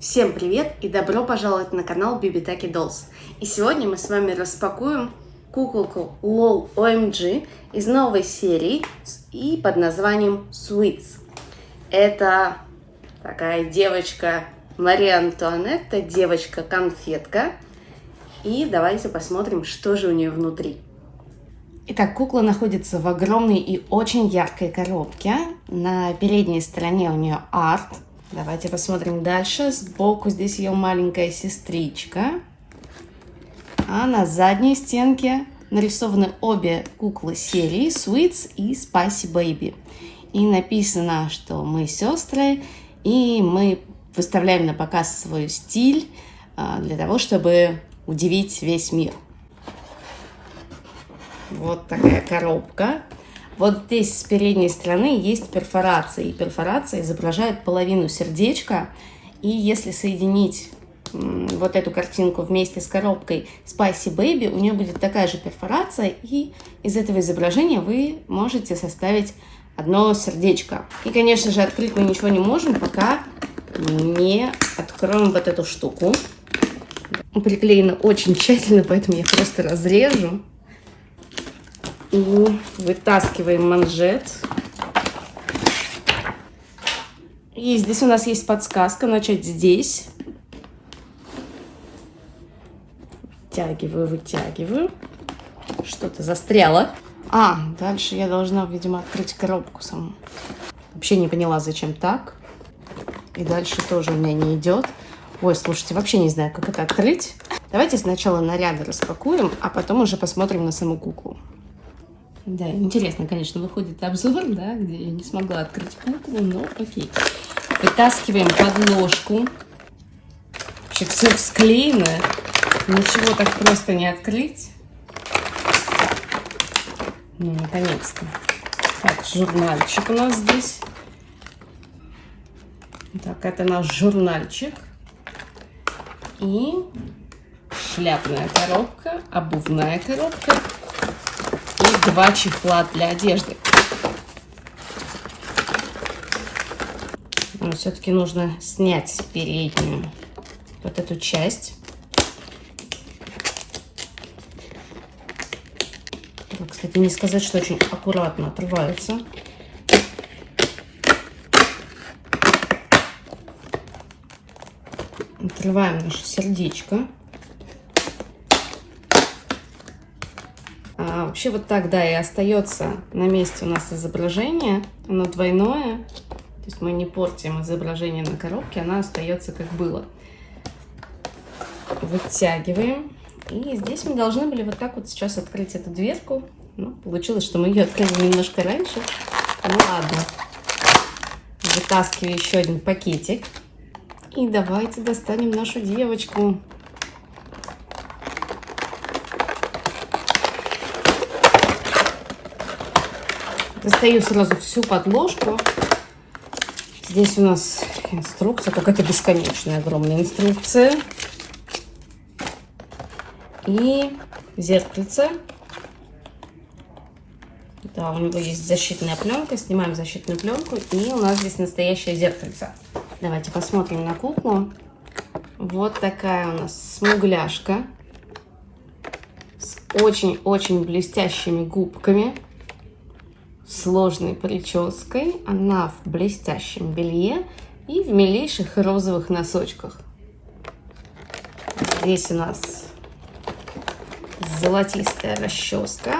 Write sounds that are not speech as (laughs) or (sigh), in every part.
Всем привет и добро пожаловать на канал Bibitaki Dolls. И сегодня мы с вами распакуем куколку LOL OMG из новой серии и под названием Sweets. Это такая девочка Мария Антуанетта, девочка-конфетка. И давайте посмотрим, что же у нее внутри. Итак, кукла находится в огромной и очень яркой коробке. На передней стороне у нее арт. Давайте посмотрим дальше. Сбоку здесь ее маленькая сестричка. А на задней стенке нарисованы обе куклы серии Sweets и Spicy Baby. И написано, что мы сестры, и мы выставляем на показ свой стиль а, для того, чтобы удивить весь мир. Вот такая коробка. Вот здесь с передней стороны есть перфорация. И перфорация изображает половину сердечка. И если соединить вот эту картинку вместе с коробкой Spicy Baby, у нее будет такая же перфорация. И из этого изображения вы можете составить одно сердечко. И, конечно же, открыть мы ничего не можем, пока не откроем вот эту штуку. Приклеено очень тщательно, поэтому я просто разрежу. И вытаскиваем манжет. И здесь у нас есть подсказка начать здесь. Вытягиваю, вытягиваю. Что-то застряло. А, дальше я должна, видимо, открыть коробку саму. Вообще не поняла, зачем так. И дальше тоже у меня не идет. Ой, слушайте, вообще не знаю, как это открыть. Давайте сначала наряды распакуем, а потом уже посмотрим на саму куклу. Да, интересно, конечно, выходит обзор, да, где я не смогла открыть куклу, но окей. Вытаскиваем подложку. Вообще все склеено. Ничего так просто не открыть. Ну, наконец-то. Так, журнальчик у нас здесь. Так, это наш журнальчик. И шляпная коробка, обувная коробка два чехла для одежды. Но все-таки нужно снять переднюю вот эту часть. Кстати, не сказать, что очень аккуратно отрывается. Отрываем наше сердечко. А, вообще вот так, да, и остается на месте у нас изображение. Оно двойное. То есть мы не портим изображение на коробке, она остается как было. Вытягиваем. И здесь мы должны были вот так вот сейчас открыть эту дверку. Ну, получилось, что мы ее открыли немножко раньше. Ну ладно. Вытаскиваю еще один пакетик. И давайте достанем нашу девочку. Достаю сразу всю подложку. Здесь у нас инструкция, какая-то бесконечная, огромная инструкция. И зеркальце. Да, у него есть защитная пленка. Снимаем защитную пленку. И у нас здесь настоящее зеркальце. Давайте посмотрим на куклу. Вот такая у нас смугляшка. С очень-очень блестящими губками сложной прической. Она в блестящем белье и в милейших розовых носочках. Здесь у нас золотистая расческа.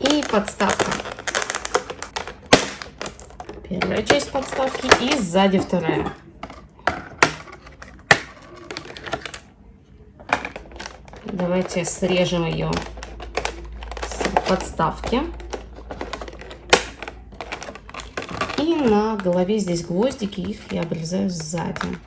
И подставка. Первая часть подставки и сзади вторая. Давайте срежем ее подставки. И на голове здесь гвоздики, их я обрезаю сзади.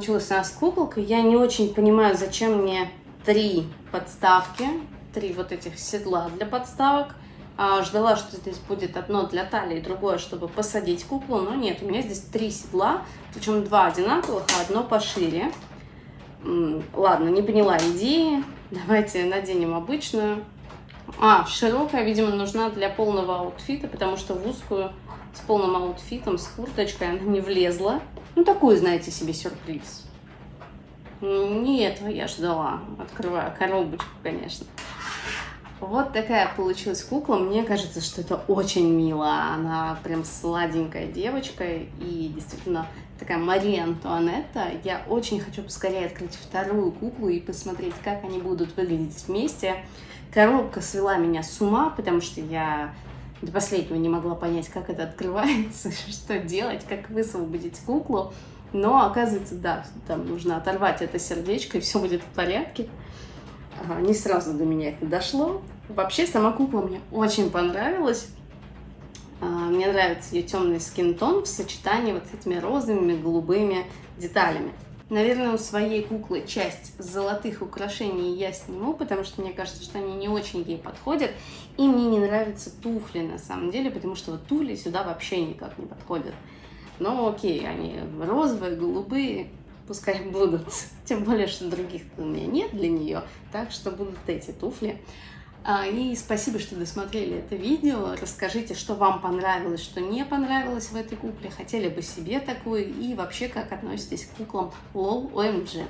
Такая получилась у нас куколка. Я не очень понимаю, зачем мне три подставки, три вот этих седла для подставок. А, ждала, что здесь будет одно для талии, другое, чтобы посадить куклу, но нет, у меня здесь три седла, причем два одинаковых, а одно пошире. Ладно, не поняла идеи, (laughs) давайте наденем обычную. А, широкая, видимо, нужна для полного аутфита, потому что в узкую с полным аутфитом, с курточкой она не влезла. Ну, такой, знаете себе, сюрприз. Не этого я ждала, открываю коробочку, конечно. Вот такая получилась кукла. Мне кажется, что это очень мило. Она прям сладенькая девочка и действительно такая Мария Антуанетта. Я очень хочу поскорее открыть вторую куклу и посмотреть, как они будут выглядеть вместе. Коробка свела меня с ума, потому что я до последнего не могла понять, как это открывается, (laughs) что делать, как высвободить куклу. Но оказывается, да, там нужно оторвать это сердечко, и все будет в порядке. Не сразу до меня это дошло. Вообще, сама кукла мне очень понравилась. А, мне нравится ее темный скинтон в сочетании вот с этими розовыми, голубыми деталями. Наверное, у своей куклы часть золотых украшений я сниму, потому что мне кажется, что они не очень ей подходят. И мне не нравятся туфли на самом деле, потому что вот туфли сюда вообще никак не подходят. Но окей, они розовые, голубые, пускай будут. (laughs) Тем более, что других у меня нет для нее, так что будут эти туфли. А, и спасибо, что досмотрели это видео. Расскажите, что вам понравилось, что не понравилось в этой кукле. Хотели бы себе такую и вообще как относитесь к куклам LOL OMG.